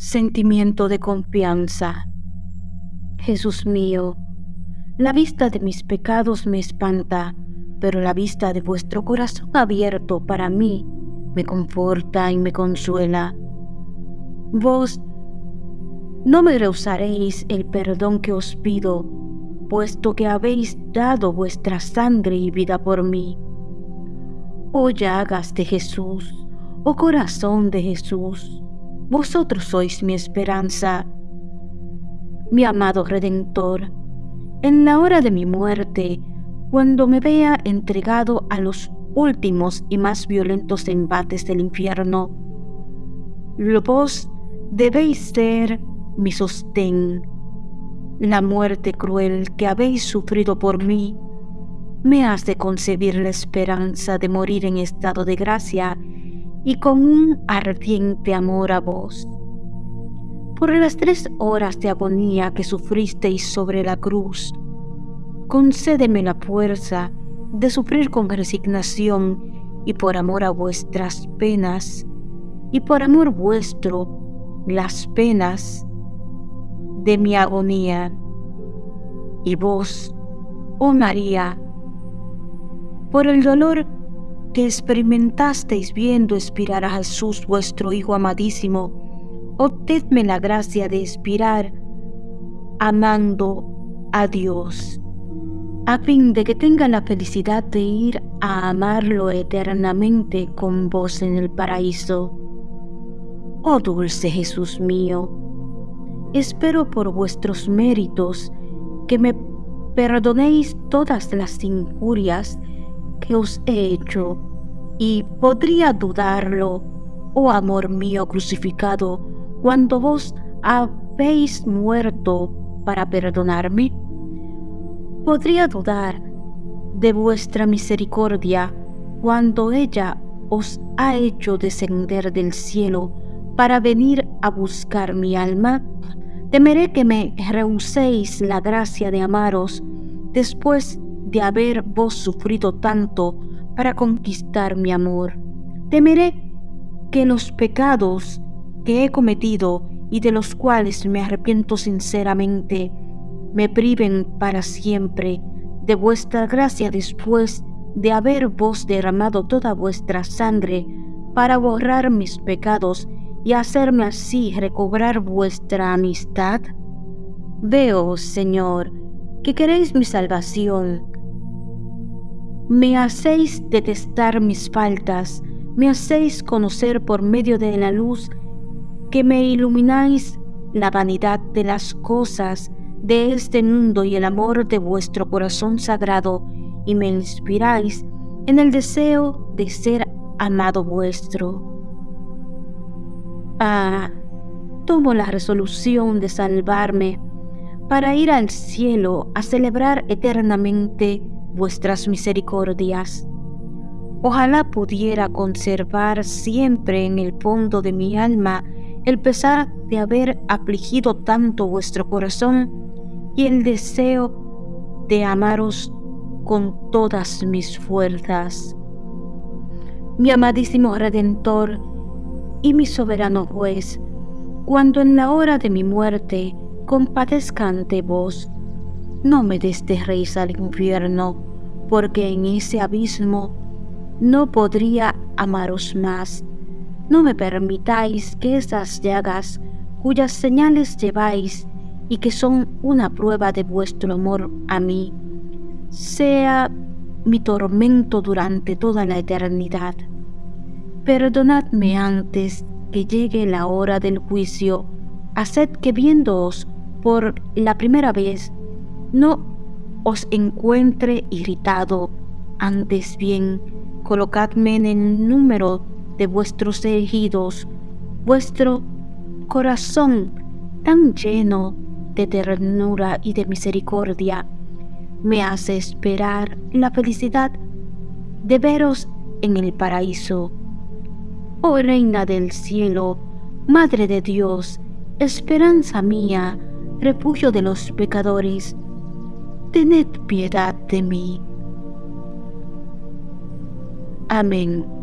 Sentimiento de confianza. Jesús mío, la vista de mis pecados me espanta, pero la vista de vuestro corazón abierto para mí me conforta y me consuela. Vos no me rehusaréis el perdón que os pido, puesto que habéis dado vuestra sangre y vida por mí. Oh llagas de Jesús, oh corazón de Jesús, vosotros sois mi esperanza. Mi amado Redentor, en la hora de mi muerte, cuando me vea entregado a los últimos y más violentos embates del infierno, vos debéis ser mi sostén. La muerte cruel que habéis sufrido por mí me hace concebir la esperanza de morir en estado de gracia y con un ardiente amor a vos. Por las tres horas de agonía que sufristeis sobre la cruz, concédeme la fuerza de sufrir con resignación y por amor a vuestras penas, y por amor vuestro las penas de mi agonía. Y vos, oh María, por el dolor que experimentasteis viendo expirar a Jesús vuestro Hijo amadísimo, obtedme la gracia de expirar amando a Dios, a fin de que tenga la felicidad de ir a amarlo eternamente con vos en el paraíso. Oh dulce Jesús mío, espero por vuestros méritos que me perdonéis todas las injurias que os he hecho, y podría dudarlo, oh amor mío crucificado, cuando vos habéis muerto para perdonarme? ¿Podría dudar de vuestra misericordia cuando ella os ha hecho descender del cielo para venir a buscar mi alma? Temeré que me rehuséis la gracia de amaros después de haber vos sufrido tanto para conquistar mi amor. Temeré que los pecados que he cometido y de los cuales me arrepiento sinceramente me priven para siempre de vuestra gracia después de haber vos derramado toda vuestra sangre para borrar mis pecados y hacerme así recobrar vuestra amistad? Veo, Señor, que queréis mi salvación me hacéis detestar mis faltas, me hacéis conocer por medio de la luz que me ilumináis la vanidad de las cosas de este mundo y el amor de vuestro corazón sagrado, y me inspiráis en el deseo de ser amado vuestro. Ah, tomo la resolución de salvarme para ir al cielo a celebrar eternamente vuestras misericordias. Ojalá pudiera conservar siempre en el fondo de mi alma el pesar de haber afligido tanto vuestro corazón y el deseo de amaros con todas mis fuerzas. Mi amadísimo Redentor y mi soberano juez, cuando en la hora de mi muerte compadezca ante vos, no me desterréis al infierno, porque en ese abismo no podría amaros más. No me permitáis que esas llagas, cuyas señales lleváis y que son una prueba de vuestro amor a mí, sea mi tormento durante toda la eternidad. Perdonadme antes que llegue la hora del juicio, haced que viéndoos por la primera vez no os encuentre irritado, antes bien, colocadme en el número de vuestros elegidos, vuestro corazón tan lleno de ternura y de misericordia, me hace esperar la felicidad de veros en el paraíso. Oh Reina del cielo, Madre de Dios, esperanza mía, refugio de los pecadores, tened piedad de mí. Amén.